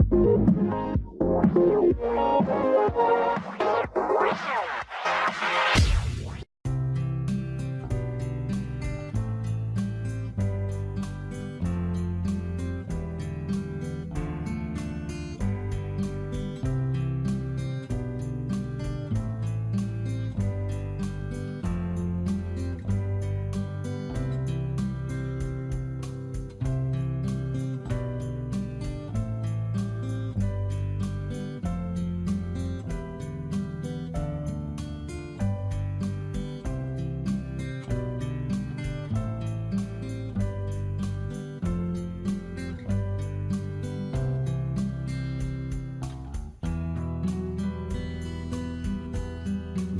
Wow.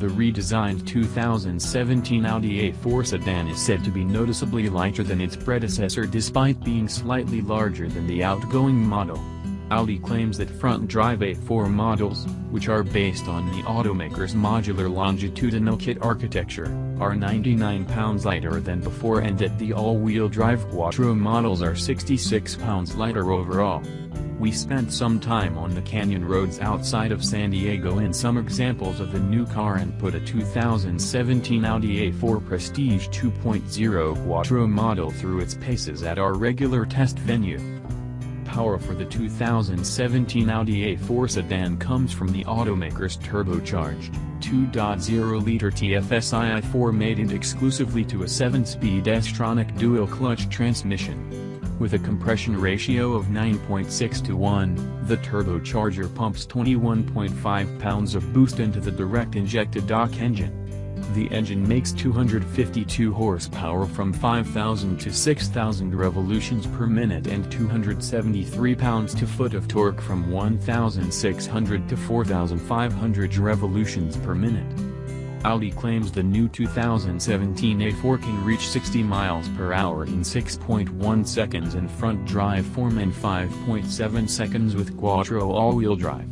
The redesigned 2017 Audi A4 sedan is said to be noticeably lighter than its predecessor despite being slightly larger than the outgoing model. Audi claims that front-drive A4 models, which are based on the automaker's modular longitudinal kit architecture, are 99 pounds lighter than before and that the all-wheel drive Quattro models are 66 pounds lighter overall. We spent some time on the canyon roads outside of San Diego in some examples of the new car and put a 2017 Audi A4 Prestige 2.0 Quattro model through its paces at our regular test venue. Power for the 2017 Audi A4 sedan comes from the automaker's turbocharged, 2.0-liter TFSI i4 mated exclusively to a 7-speed S-tronic dual-clutch transmission. With a compression ratio of 9.6 to 1, the turbocharger pumps 21.5 pounds of boost into the direct-injected DOHC engine. The engine makes 252 horsepower from 5,000 to 6,000 revolutions per minute and 273 pounds-to-foot of torque from 1,600 to 4,500 revolutions per minute. Audi claims the new 2017 A4 can reach 60 miles per hour in 6.1 seconds in front-drive form and 5.7 seconds with Quattro all-wheel drive.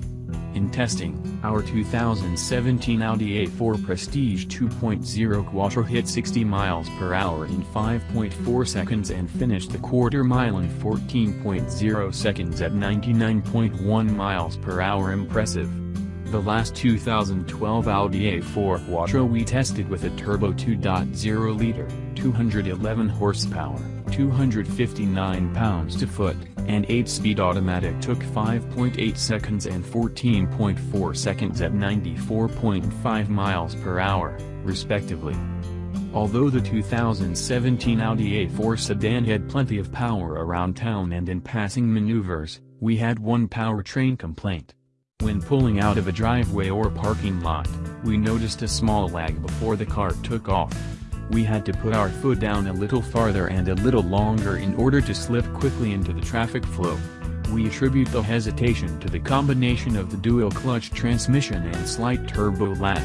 In testing, our 2017 Audi A4 Prestige 2.0 Quattro hit 60 miles per hour in 5.4 seconds and finished the quarter mile in 14.0 seconds at 99.1 miles per hour impressive. The last 2012 Audi A4 Quattro we tested with a turbo 2.0-liter, 211 horsepower, 259 pounds-to-foot, and 8-speed automatic took 5.8 seconds and 14.4 seconds at 94.5 miles per hour, respectively. Although the 2017 Audi A4 sedan had plenty of power around town and in passing maneuvers, we had one powertrain complaint. When pulling out of a driveway or parking lot, we noticed a small lag before the car took off. We had to put our foot down a little farther and a little longer in order to slip quickly into the traffic flow. We attribute the hesitation to the combination of the dual-clutch transmission and slight turbo lag.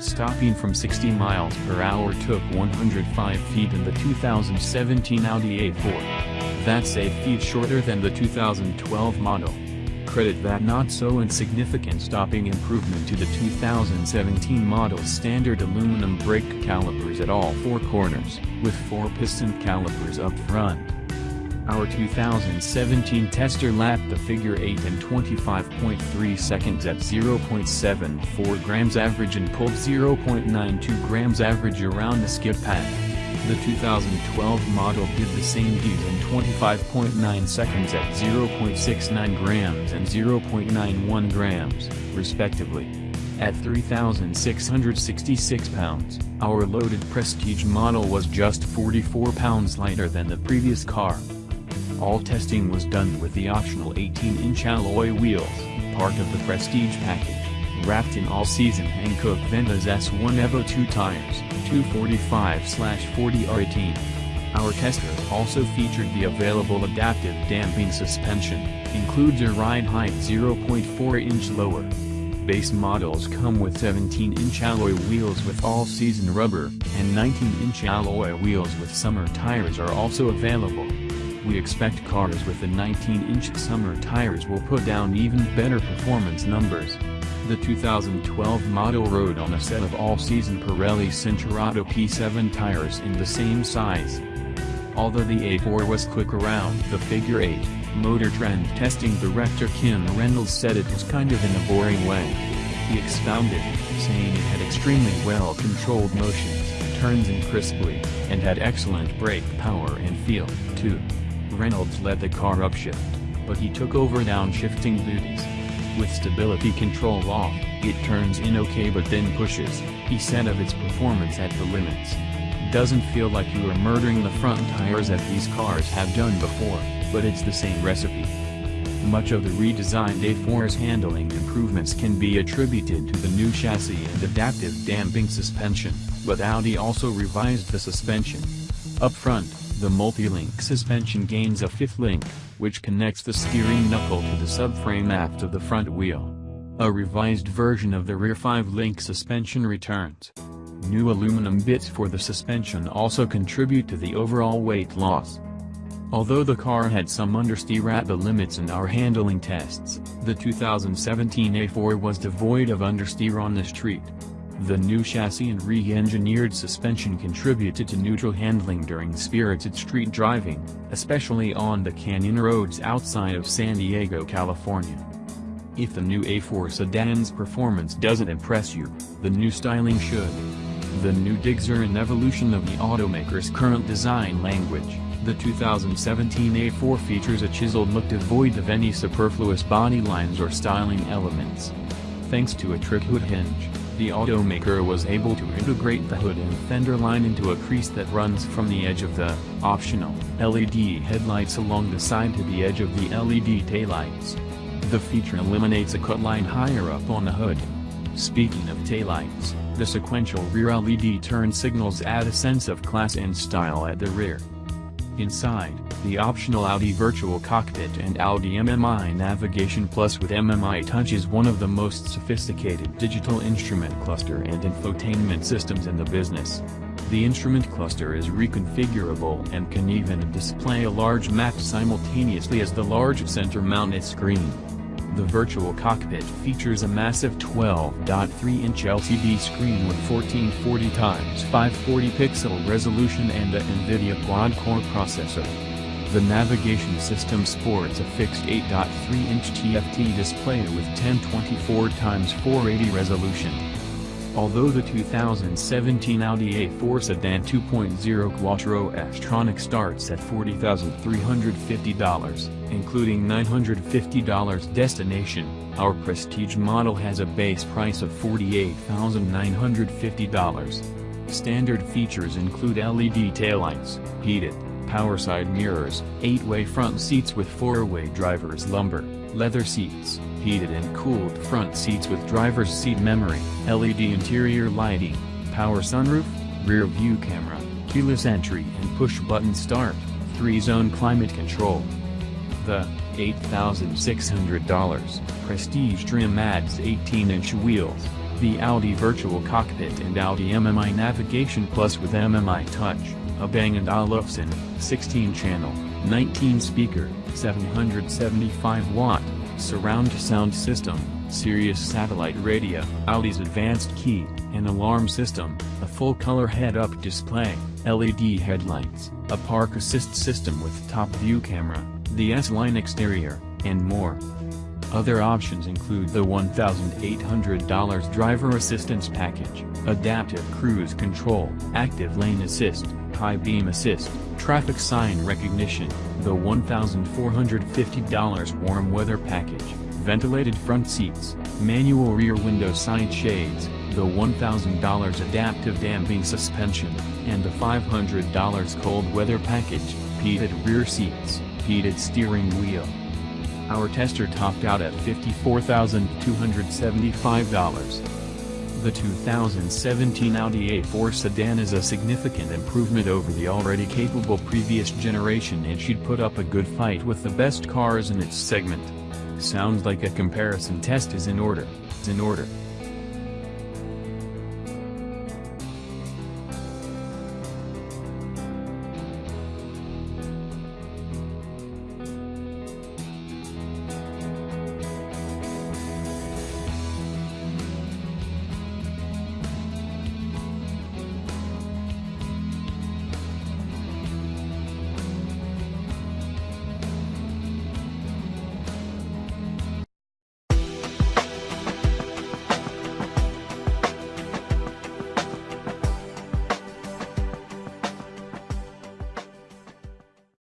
Stopping from 60 miles per hour took 105 feet in the 2017 Audi A4. That's 8 feet shorter than the 2012 model credit that not-so-insignificant stopping improvement to the 2017 model's standard aluminum brake calipers at all four corners, with four piston calipers up front. Our 2017 tester lapped the figure 8 in 25.3 seconds at 0.74 grams average and pulled 0.92 grams average around the skid pad. The 2012 model did the same deed in 25.9 seconds at 0.69 grams and 0.91 grams, respectively. At 3,666 pounds, our loaded Prestige model was just 44 pounds lighter than the previous car. All testing was done with the optional 18-inch alloy wheels, part of the Prestige package wrapped in all-season Hankook Ventus S1 Evo 2 tires, 245-40R18. Our tester also featured the available adaptive damping suspension, includes a ride height 0.4 inch lower. Base models come with 17-inch alloy wheels with all-season rubber, and 19-inch alloy wheels with summer tires are also available. We expect cars with the 19-inch summer tires will put down even better performance numbers. The 2012 model rode on a set of all-season Pirelli Cinturato P7 tires in the same size. Although the A4 was quick around the figure 8, Motor Trend testing director Kim Reynolds said it was kind of in a boring way. He expounded, saying it had extremely well-controlled motions, turns in crisply, and had excellent brake power and feel, too. Reynolds led the car upshift, but he took over downshifting duties. With stability control off, it turns in okay but then pushes, he said of its performance at the limits. Doesn't feel like you are murdering the front tires as these cars have done before, but it's the same recipe. Much of the redesigned A4's handling improvements can be attributed to the new chassis and adaptive damping suspension, but Audi also revised the suspension. Up front, the multi-link suspension gains a fifth link, which connects the steering knuckle to the subframe aft of the front wheel. A revised version of the rear 5-link suspension returns. New aluminum bits for the suspension also contribute to the overall weight loss. Although the car had some understeer at the limits in our handling tests, the 2017 A4 was devoid of understeer on the street. The new chassis and re-engineered suspension contributed to neutral handling during spirited street driving, especially on the canyon roads outside of San Diego, California. If the new A4 sedan's performance doesn't impress you, the new styling should. The new digs are an evolution of the automaker's current design language. The 2017 A4 features a chiseled look devoid of any superfluous body lines or styling elements. Thanks to a trick hood hinge, the automaker was able to integrate the hood and fender line into a crease that runs from the edge of the, optional, LED headlights along the side to the edge of the LED taillights. The feature eliminates a cut line higher up on the hood. Speaking of taillights, the sequential rear LED turn signals add a sense of class and style at the rear. Inside, the optional Audi Virtual Cockpit and Audi MMI Navigation Plus with MMI Touch is one of the most sophisticated digital instrument cluster and infotainment systems in the business. The instrument cluster is reconfigurable and can even display a large map simultaneously as the large center-mounted screen. The virtual cockpit features a massive 12.3-inch LCD screen with 1440 x 540 pixel resolution and a NVIDIA quad-core processor. The navigation system sports a fixed 8.3-inch TFT display with 1024 x 480 resolution. Although the 2017 Audi A4 Sedan 2.0 Quattro S-Tronic starts at $40,350, including $950 destination, our prestige model has a base price of $48,950. Standard features include LED taillights, heated, power side mirrors, 8-way front seats with 4-way driver's lumbar, leather seats, heated and cooled front seats with driver's seat memory, LED interior lighting, power sunroof, rear view camera, keyless entry and push-button start, 3-zone climate control. The $8,600 Prestige trim adds 18-inch wheels, the Audi Virtual Cockpit and Audi MMI Navigation Plus with MMI Touch, a Bang & Olufsen, 16-channel, 19-speaker, 775-watt, surround sound system, Sirius satellite radio, Audi's advanced key, an alarm system, a full-color head-up display, LED headlights, a park assist system with top view camera, the S-Line exterior, and more. Other options include the $1,800 driver assistance package, adaptive cruise control, active lane assist, high beam assist, traffic sign recognition, the $1,450 warm weather package, ventilated front seats, manual rear window side shades, the $1,000 adaptive damping suspension, and the $500 cold weather package, heated rear seats, heated steering wheel. Our tester topped out at $54,275. The 2017 Audi A4 sedan is a significant improvement over the already capable previous generation and should put up a good fight with the best cars in its segment. Sounds like a comparison test is in order. In order.